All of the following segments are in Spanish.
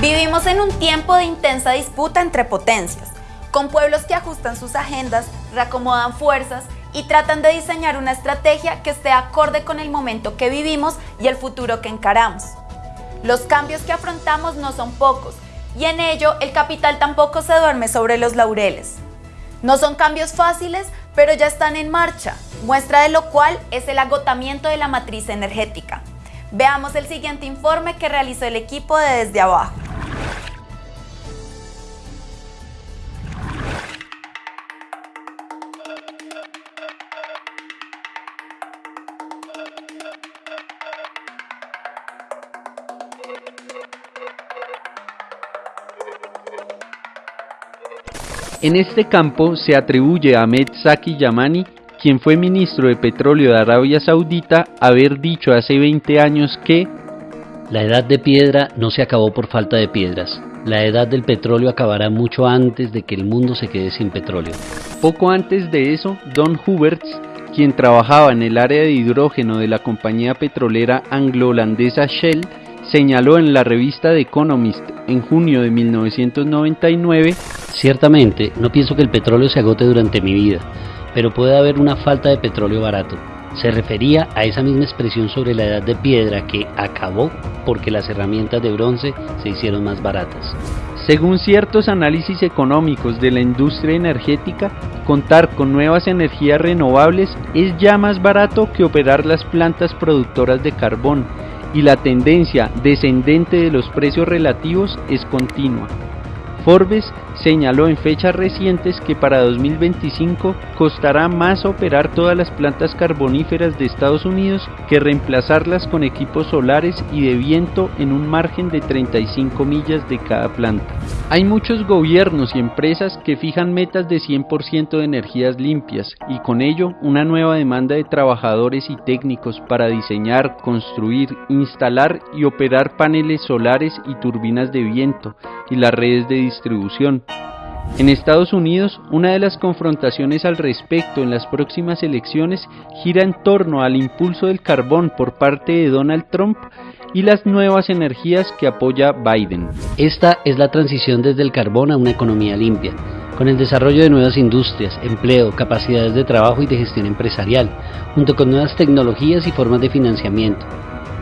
Vivimos en un tiempo de intensa disputa entre potencias, con pueblos que ajustan sus agendas, reacomodan fuerzas y tratan de diseñar una estrategia que esté acorde con el momento que vivimos y el futuro que encaramos. Los cambios que afrontamos no son pocos y en ello el capital tampoco se duerme sobre los laureles. No son cambios fáciles, pero ya están en marcha, muestra de lo cual es el agotamiento de la matriz energética. Veamos el siguiente informe que realizó el equipo de Desde Abajo. En este campo se atribuye a Ahmed Saki Yamani, quien fue ministro de Petróleo de Arabia Saudita, haber dicho hace 20 años que la edad de piedra no se acabó por falta de piedras. La edad del petróleo acabará mucho antes de que el mundo se quede sin petróleo. Poco antes de eso, Don Huberts, quien trabajaba en el área de hidrógeno de la compañía petrolera anglo-holandesa Shell, señaló en la revista The Economist en junio de 1999, Ciertamente, no pienso que el petróleo se agote durante mi vida, pero puede haber una falta de petróleo barato. Se refería a esa misma expresión sobre la edad de piedra que acabó porque las herramientas de bronce se hicieron más baratas. Según ciertos análisis económicos de la industria energética, contar con nuevas energías renovables es ya más barato que operar las plantas productoras de carbón y la tendencia descendente de los precios relativos es continua. Forbes señaló en fechas recientes que para 2025 costará más operar todas las plantas carboníferas de Estados Unidos que reemplazarlas con equipos solares y de viento en un margen de 35 millas de cada planta. Hay muchos gobiernos y empresas que fijan metas de 100% de energías limpias y con ello una nueva demanda de trabajadores y técnicos para diseñar, construir, instalar y operar paneles solares y turbinas de viento y las redes de distribución. En Estados Unidos, una de las confrontaciones al respecto en las próximas elecciones gira en torno al impulso del carbón por parte de Donald Trump y las nuevas energías que apoya Biden. Esta es la transición desde el carbón a una economía limpia, con el desarrollo de nuevas industrias, empleo, capacidades de trabajo y de gestión empresarial, junto con nuevas tecnologías y formas de financiamiento.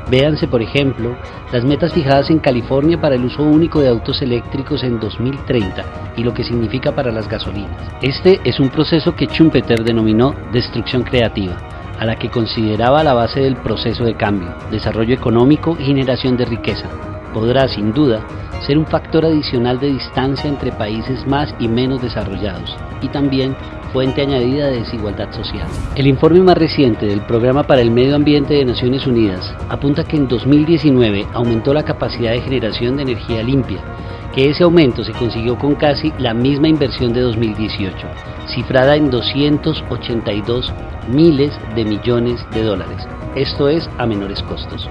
Véanse, por ejemplo, las metas fijadas en California para el uso único de autos eléctricos en 2030 y lo que significa para las gasolinas. Este es un proceso que Schumpeter denominó destrucción creativa, a la que consideraba la base del proceso de cambio, desarrollo económico y generación de riqueza. Podrá, sin duda, ser un factor adicional de distancia entre países más y menos desarrollados y también fuente añadida de desigualdad social. El informe más reciente del Programa para el Medio Ambiente de Naciones Unidas apunta que en 2019 aumentó la capacidad de generación de energía limpia, que ese aumento se consiguió con casi la misma inversión de 2018, cifrada en 282 miles de millones de dólares, esto es a menores costos.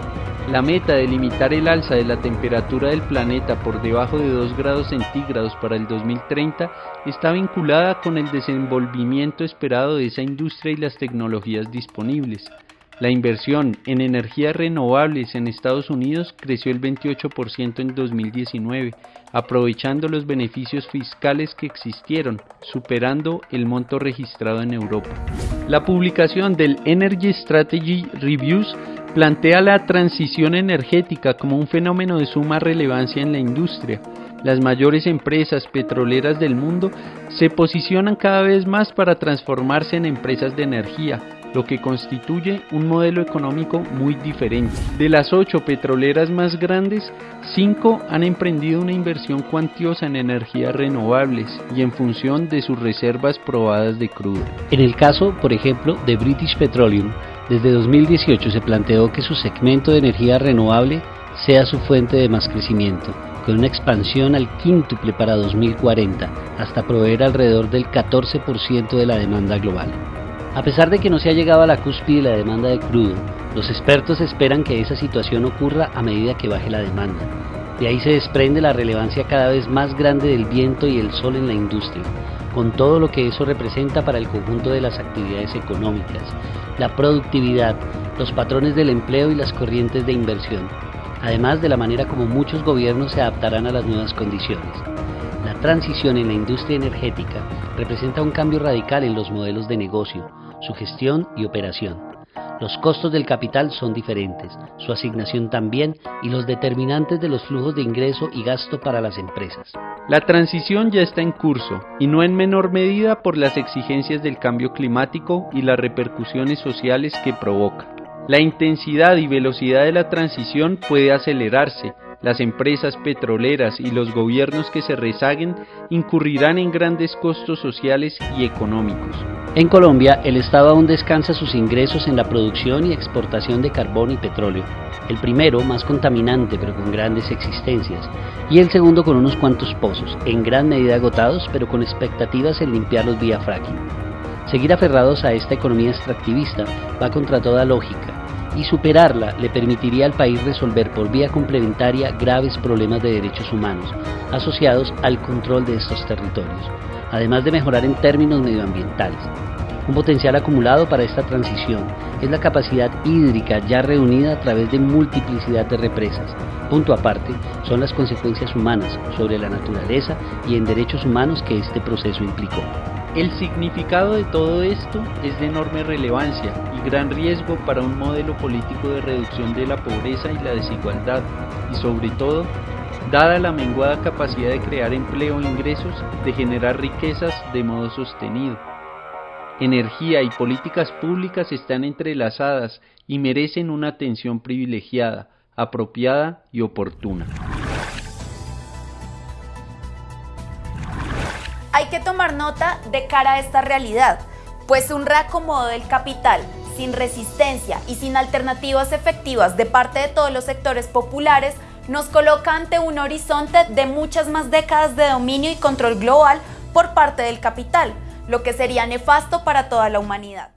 La meta de limitar el alza de la temperatura del planeta por debajo de 2 grados centígrados para el 2030 está vinculada con el desenvolvimiento esperado de esa industria y las tecnologías disponibles. La inversión en energías renovables en Estados Unidos creció el 28% en 2019, aprovechando los beneficios fiscales que existieron, superando el monto registrado en Europa. La publicación del Energy Strategy Reviews plantea la transición energética como un fenómeno de suma relevancia en la industria. Las mayores empresas petroleras del mundo se posicionan cada vez más para transformarse en empresas de energía, lo que constituye un modelo económico muy diferente. De las ocho petroleras más grandes, cinco han emprendido una inversión cuantiosa en energías renovables y en función de sus reservas probadas de crudo. En el caso, por ejemplo, de British Petroleum, desde 2018 se planteó que su segmento de energía renovable sea su fuente de más crecimiento, con una expansión al quíntuple para 2040, hasta proveer alrededor del 14% de la demanda global. A pesar de que no se ha llegado a la cúspide de la demanda de crudo, los expertos esperan que esa situación ocurra a medida que baje la demanda. De ahí se desprende la relevancia cada vez más grande del viento y el sol en la industria, con todo lo que eso representa para el conjunto de las actividades económicas, la productividad, los patrones del empleo y las corrientes de inversión. además de la manera como muchos gobiernos se adaptarán a las nuevas condiciones. La transición en la industria energética representa un cambio radical en los modelos de negocio, su gestión y operación. Los costos del capital son diferentes, su asignación también y los determinantes de los flujos de ingreso y gasto para las empresas. La transición ya está en curso y no en menor medida por las exigencias del cambio climático y las repercusiones sociales que provoca. La intensidad y velocidad de la transición puede acelerarse las empresas petroleras y los gobiernos que se rezaguen incurrirán en grandes costos sociales y económicos. En Colombia, el Estado aún descansa sus ingresos en la producción y exportación de carbón y petróleo. El primero, más contaminante pero con grandes existencias, y el segundo con unos cuantos pozos, en gran medida agotados pero con expectativas en limpiarlos vía fracking. Seguir aferrados a esta economía extractivista va contra toda lógica y superarla le permitiría al país resolver por vía complementaria graves problemas de derechos humanos asociados al control de estos territorios, además de mejorar en términos medioambientales. Un potencial acumulado para esta transición es la capacidad hídrica ya reunida a través de multiplicidad de represas. Punto aparte son las consecuencias humanas sobre la naturaleza y en derechos humanos que este proceso implicó. El significado de todo esto es de enorme relevancia y gran riesgo para un modelo político de reducción de la pobreza y la desigualdad y sobre todo, dada la menguada capacidad de crear empleo e ingresos, de generar riquezas de modo sostenido. Energía y políticas públicas están entrelazadas y merecen una atención privilegiada, apropiada y oportuna. Hay que tomar nota de cara a esta realidad, pues un reacomodo del capital sin resistencia y sin alternativas efectivas de parte de todos los sectores populares nos coloca ante un horizonte de muchas más décadas de dominio y control global por parte del capital, lo que sería nefasto para toda la humanidad.